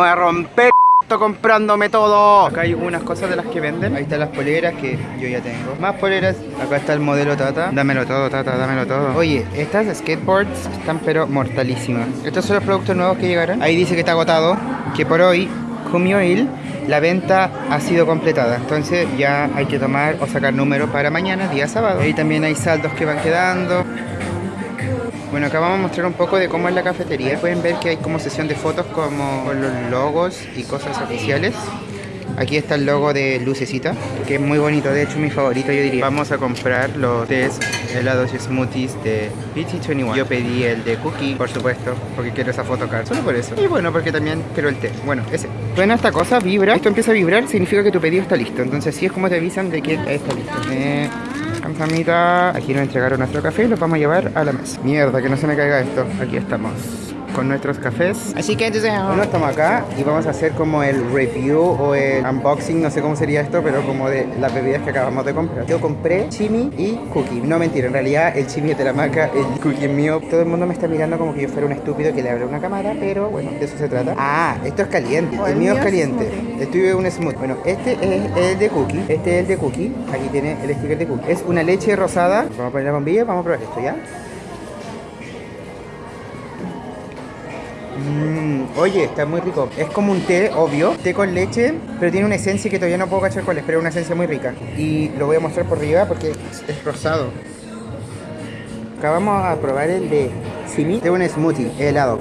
Voy a romper esto comprándome todo. Acá hay unas cosas de las que venden. Ahí están las poleras que yo ya tengo. Más poleras. Acá está el modelo Tata. Dámelo todo, Tata, dámelo todo. Oye, estas skateboards están pero mortalísimas. Estos son los productos nuevos que llegaron. Ahí dice que está agotado. Que por hoy, Kumio Il, la venta ha sido completada. Entonces ya hay que tomar o sacar número para mañana, día sábado. Ahí también hay saldos que van quedando. Bueno, acá vamos a mostrar un poco de cómo es la cafetería. Pueden ver que hay como sesión de fotos como los logos y cosas oficiales. Aquí está el logo de Lucecita, que es muy bonito, de hecho mi favorito yo diría. Vamos a comprar los tés, helados y smoothies de BT21. Yo pedí el de cookie, por supuesto, porque quiero esa photocard, solo por eso. Y bueno, porque también quiero el té. Bueno, ese. Bueno, esta cosa vibra. Esto empieza a vibrar, significa que tu pedido está listo. Entonces sí es como te avisan de que está listo. Eh, Camsamita. Aquí nos entregaron nuestro café y lo vamos a llevar a la mesa. Mierda, que no se me caiga esto. Aquí estamos con nuestros cafés. Así que entonces bueno, estamos acá y vamos a hacer como el review o el unboxing, no sé cómo sería esto, pero como de las bebidas que acabamos de comprar. Yo compré chimi y cookie. No mentira, en realidad el chimi es de la marca, el cookie es mío. Todo el mundo me está mirando como que yo fuera un estúpido que le abre una cámara, pero bueno, de eso se trata. Ah, esto es caliente. el, mío es caliente. Estoy un smooth. Bueno, este es el de cookie. Este es el de cookie. Aquí tiene el sticker de cookie. Es una leche rosada. Vamos a poner la bombilla, vamos a probar esto, ¿ya? Mm, oye, está muy rico. Es como un té, obvio, té con leche, pero tiene una esencia que todavía no puedo cachar cuál es, pero una esencia muy rica. Y lo voy a mostrar por arriba porque es, rosado. Acá vamos a probar el de Simi, de un smoothie, helado.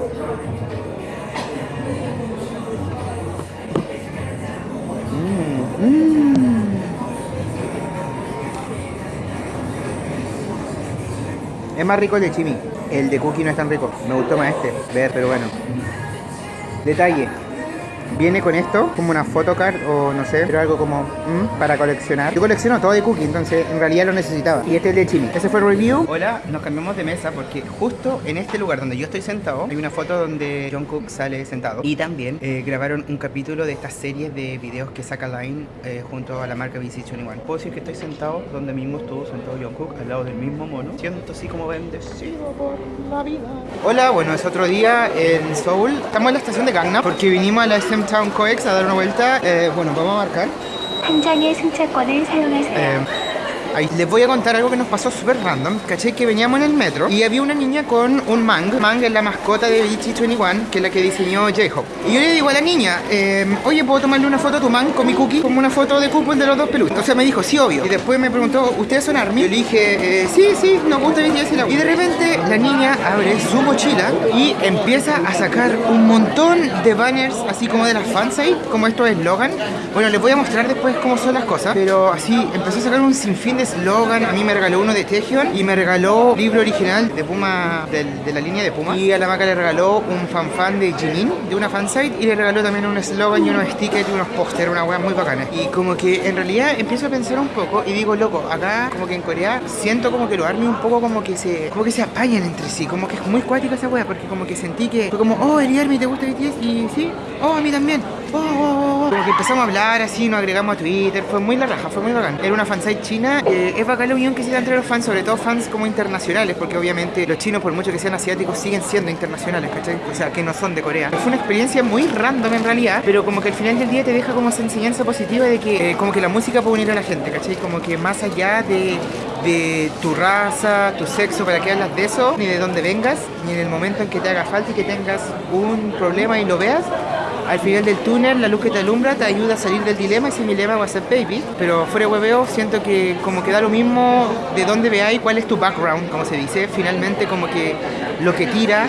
Mm, mm. Es más rico el de Chimi. El de cookie no es tan rico. Me gustó más este. Ver, pero bueno. Detalle. Viene con esto, como una photocard o no sé, pero algo como mm, para coleccionar. Yo colecciono todo de cookie, entonces en realidad lo necesitaba. Y este es de Chimi. Ese fue el review. Hola, nos cambiamos de mesa porque justo en este lugar donde yo estoy sentado, hay una foto donde John Cook sale sentado. Y también eh, grabaron un capítulo de estas series de videos que saca Line eh, junto a la marca BC21. Puedo decir que estoy sentado donde mismo estuvo sentado John Cook, al lado del mismo mono. Siento así como bendecido por la vida. Hola, bueno, es otro día en Seoul. Estamos en la estación de Gangnam porque vinimos a la SM Town Coex a dar una vuelta. Eh, bueno, vamos a marcar. 당장의 승차권을 사용하세요. Eh, ahí les voy a contar algo que nos pasó súper random. Caché que veníamos en el metro y había una niña con un Mang. Mang es la mascota de BT21, que es la que diseñó J-Hope. Y yo le digo a la niña, eh, oye, ¿puedo tomarle una foto a tu Mang con mi cookie? Como una foto de cupón de los dos peluches. O sea, me dijo, sí, obvio. Y después me preguntó, ¿ustedes son ARMY? Yo le dije, eh, sí, sí, nos gusta BTS y la Y de repente la niña abre su mochila y empieza a sacar un montón de banners, así como de las fansite, como estos eslogan. Bueno, les voy a mostrar después cómo son las cosas. Pero así, empezó a sacar un sinfín de eslogan. A mí me regaló uno de Taehyung y me regaló libro original de Puma, de, la línea de Puma. Y a la maca le regaló un fanfan de Jimin, de una fansite. Y le regaló también un eslogan y unos stickers y unos pósteres, una weas muy bacanas. Y como que en realidad empiezo a pensar un poco y digo, loco, acá como que en Corea siento como que los ARMY un poco como que se como que se apañan entre sí. Como que es muy cuática esa wea porque como que sentí que fue como, oh, el ARMY te gusta BTS y sí, oh, a mí también. Oh, oh, oh, empezamos a hablar así, nos agregamos a Twitter, fue muy la raja, fue muy bacán. Era una fansite china, eh, es bacán la unión que se da entre los fans, sobre todo fans como internacionales, porque obviamente los chinos, por mucho que sean asiáticos, siguen siendo internacionales, ¿cachai? O sea, que no son de Corea. Fue una experiencia muy random en realidad, pero como que al final del día te deja como esa enseñanza positiva de que eh, como que la música puede unir a la gente, ¿cachai? Como que más allá de, de tu raza, tu sexo, para que hablas de eso, ni de dónde vengas, ni en el momento en que te haga falta y que tengas un problema y lo veas, al final del túnel, la luz que te alumbra te ayuda a salir del dilema. Ese es mi lema, va a baby. Pero fuera de hueveo, siento que como que da lo mismo de dónde veáis, cuál es tu background, como se dice. Finalmente, como que lo que tira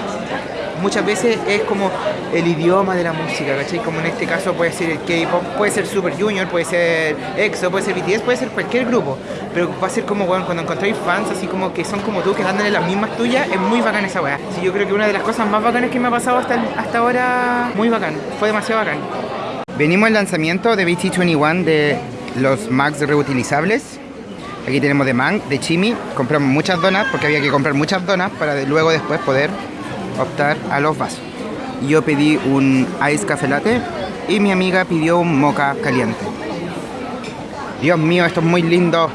muchas veces es como el idioma de la música, ¿cachai? Como en este caso puede ser el K-pop, puede ser Super Junior, puede ser EXO, puede ser BTS, puede ser cualquier grupo. Pero va a ser como, bueno, cuando encontráis fans así como que son como tú, que andan en las mismas tuyas, es muy bacán esa weá. Sí, yo creo que una de las cosas más bacanas que me ha pasado hasta, hasta ahora, muy bacán, fue demasiado bacán. Venimos al lanzamiento de BT21 de los Max reutilizables. Aquí tenemos de Man, de Chimi. Compramos muchas donas porque había que comprar muchas donas para de- luego después poder optar a los vasos. Yo pedí un ice café latte y mi amiga pidió un mocha caliente. Dios mío, esto es muy lindo.